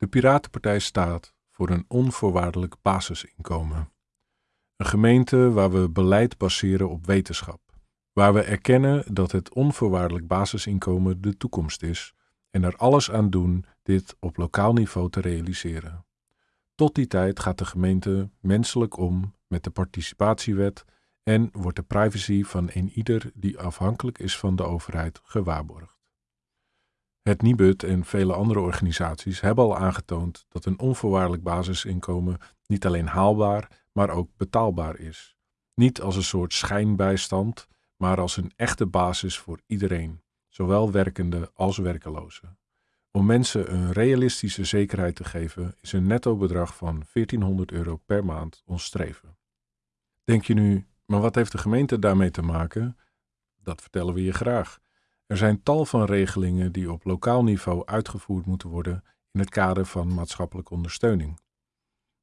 De Piratenpartij staat voor een onvoorwaardelijk basisinkomen. Een gemeente waar we beleid baseren op wetenschap. Waar we erkennen dat het onvoorwaardelijk basisinkomen de toekomst is en er alles aan doen dit op lokaal niveau te realiseren. Tot die tijd gaat de gemeente menselijk om met de participatiewet en wordt de privacy van een ieder die afhankelijk is van de overheid gewaarborgd. Het Nibud en vele andere organisaties hebben al aangetoond dat een onvoorwaardelijk basisinkomen niet alleen haalbaar, maar ook betaalbaar is. Niet als een soort schijnbijstand, maar als een echte basis voor iedereen, zowel werkende als werkelozen. Om mensen een realistische zekerheid te geven, is een netto bedrag van 1400 euro per maand ons streven. Denk je nu, maar wat heeft de gemeente daarmee te maken? Dat vertellen we je graag. Er zijn tal van regelingen die op lokaal niveau uitgevoerd moeten worden in het kader van maatschappelijke ondersteuning.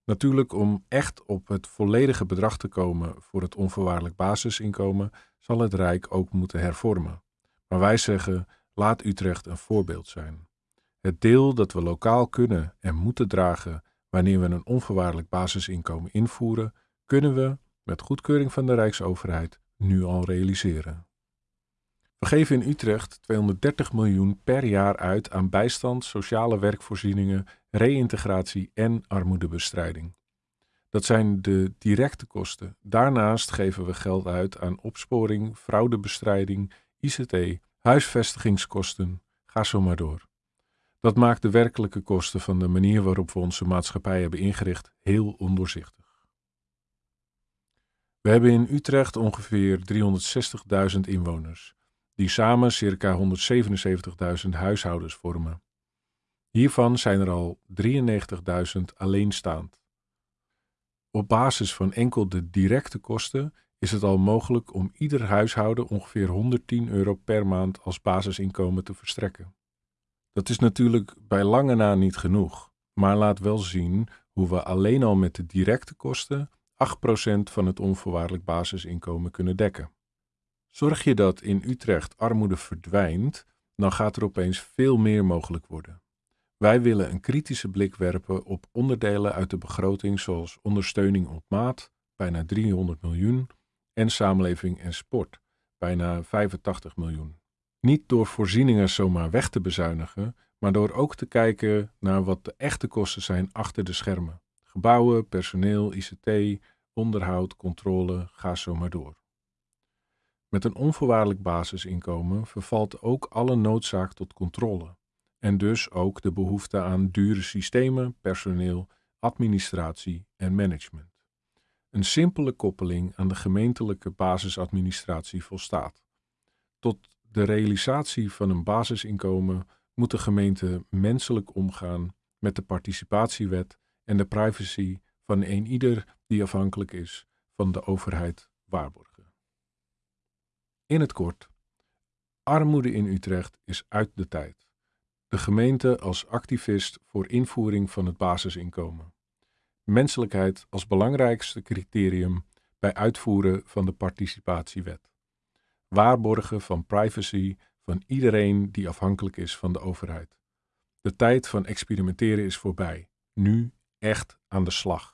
Natuurlijk, om echt op het volledige bedrag te komen voor het onvoorwaardelijk basisinkomen, zal het Rijk ook moeten hervormen. Maar wij zeggen: laat Utrecht een voorbeeld zijn. Het deel dat we lokaal kunnen en moeten dragen wanneer we een onvoorwaardelijk basisinkomen invoeren, kunnen we, met goedkeuring van de Rijksoverheid, nu al realiseren. We geven in Utrecht 230 miljoen per jaar uit aan bijstand, sociale werkvoorzieningen, reïntegratie en armoedebestrijding. Dat zijn de directe kosten. Daarnaast geven we geld uit aan opsporing, fraudebestrijding, ICT, huisvestigingskosten, ga zo maar door. Dat maakt de werkelijke kosten van de manier waarop we onze maatschappij hebben ingericht heel ondoorzichtig. We hebben in Utrecht ongeveer 360.000 inwoners die samen circa 177.000 huishoudens vormen. Hiervan zijn er al 93.000 alleenstaand. Op basis van enkel de directe kosten is het al mogelijk om ieder huishouden ongeveer 110 euro per maand als basisinkomen te verstrekken. Dat is natuurlijk bij lange na niet genoeg, maar laat wel zien hoe we alleen al met de directe kosten 8% van het onvoorwaardelijk basisinkomen kunnen dekken. Zorg je dat in Utrecht armoede verdwijnt, dan gaat er opeens veel meer mogelijk worden. Wij willen een kritische blik werpen op onderdelen uit de begroting zoals ondersteuning op maat, bijna 300 miljoen, en samenleving en sport, bijna 85 miljoen. Niet door voorzieningen zomaar weg te bezuinigen, maar door ook te kijken naar wat de echte kosten zijn achter de schermen. Gebouwen, personeel, ICT, onderhoud, controle, ga zo maar door. Met een onvoorwaardelijk basisinkomen vervalt ook alle noodzaak tot controle en dus ook de behoefte aan dure systemen, personeel, administratie en management. Een simpele koppeling aan de gemeentelijke basisadministratie volstaat. Tot de realisatie van een basisinkomen moet de gemeente menselijk omgaan met de participatiewet en de privacy van een ieder die afhankelijk is van de overheid waarborgen. In het kort, armoede in Utrecht is uit de tijd. De gemeente als activist voor invoering van het basisinkomen. Menselijkheid als belangrijkste criterium bij uitvoeren van de participatiewet. Waarborgen van privacy van iedereen die afhankelijk is van de overheid. De tijd van experimenteren is voorbij. Nu echt aan de slag.